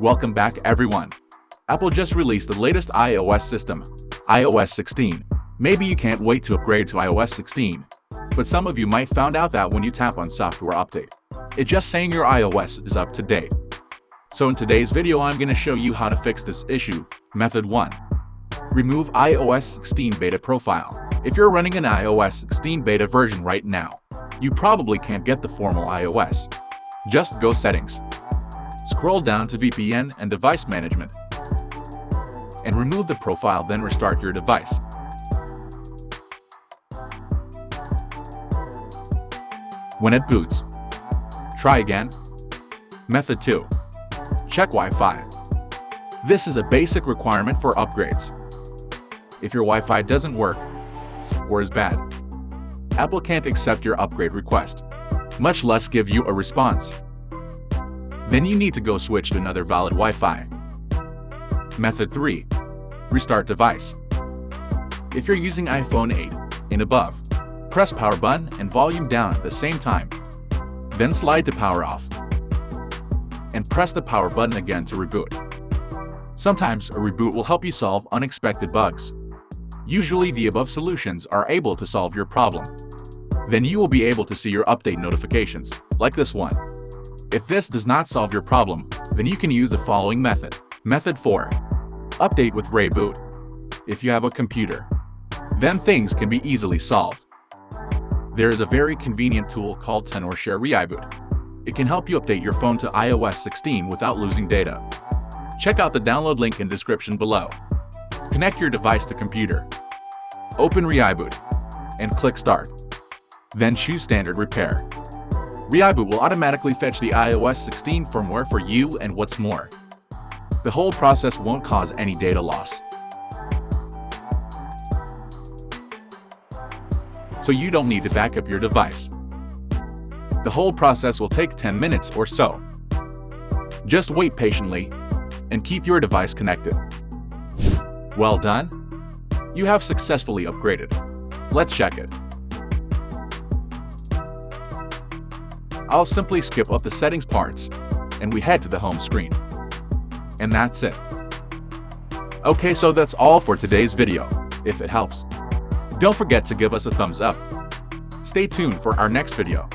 Welcome back everyone. Apple just released the latest iOS system, iOS 16. Maybe you can't wait to upgrade to iOS 16. But some of you might found out that when you tap on software update, it's just saying your iOS is up to date. So in today's video I'm to show you how to fix this issue. Method 1. Remove iOS 16 beta profile. If you're running an iOS 16 beta version right now, you probably can't get the formal iOS. Just go Settings. Scroll down to VPN and Device Management and remove the profile then restart your device. When it boots, try again. Method 2. Check Wi-Fi. This is a basic requirement for upgrades. If your Wi-Fi doesn't work or is bad, Apple can't accept your upgrade request, much less give you a response. Then you need to go switch to another valid Wi-Fi. Method 3. Restart device. If you're using iPhone 8 and above, press power button and volume down at the same time. Then slide to power off. And press the power button again to reboot. Sometimes a reboot will help you solve unexpected bugs. Usually the above solutions are able to solve your problem. Then you will be able to see your update notifications, like this one. If this does not solve your problem, then you can use the following method. Method 4. Update with ReiBoot. If you have a computer, then things can be easily solved. There is a very convenient tool called TenorShare ReiBoot. It can help you update your phone to iOS 16 without losing data. Check out the download link in description below. Connect your device to computer. Open ReiBoot and click Start. Then choose Standard Repair. ReiBoot will automatically fetch the iOS 16 firmware for you and what's more. The whole process won't cause any data loss. So you don't need to back up your device. The whole process will take 10 minutes or so. Just wait patiently and keep your device connected. Well done! You have successfully upgraded. Let's check it. I'll simply skip up the settings parts, and we head to the home screen. And that's it. Okay, so that's all for today's video, if it helps. Don't forget to give us a thumbs up. Stay tuned for our next video.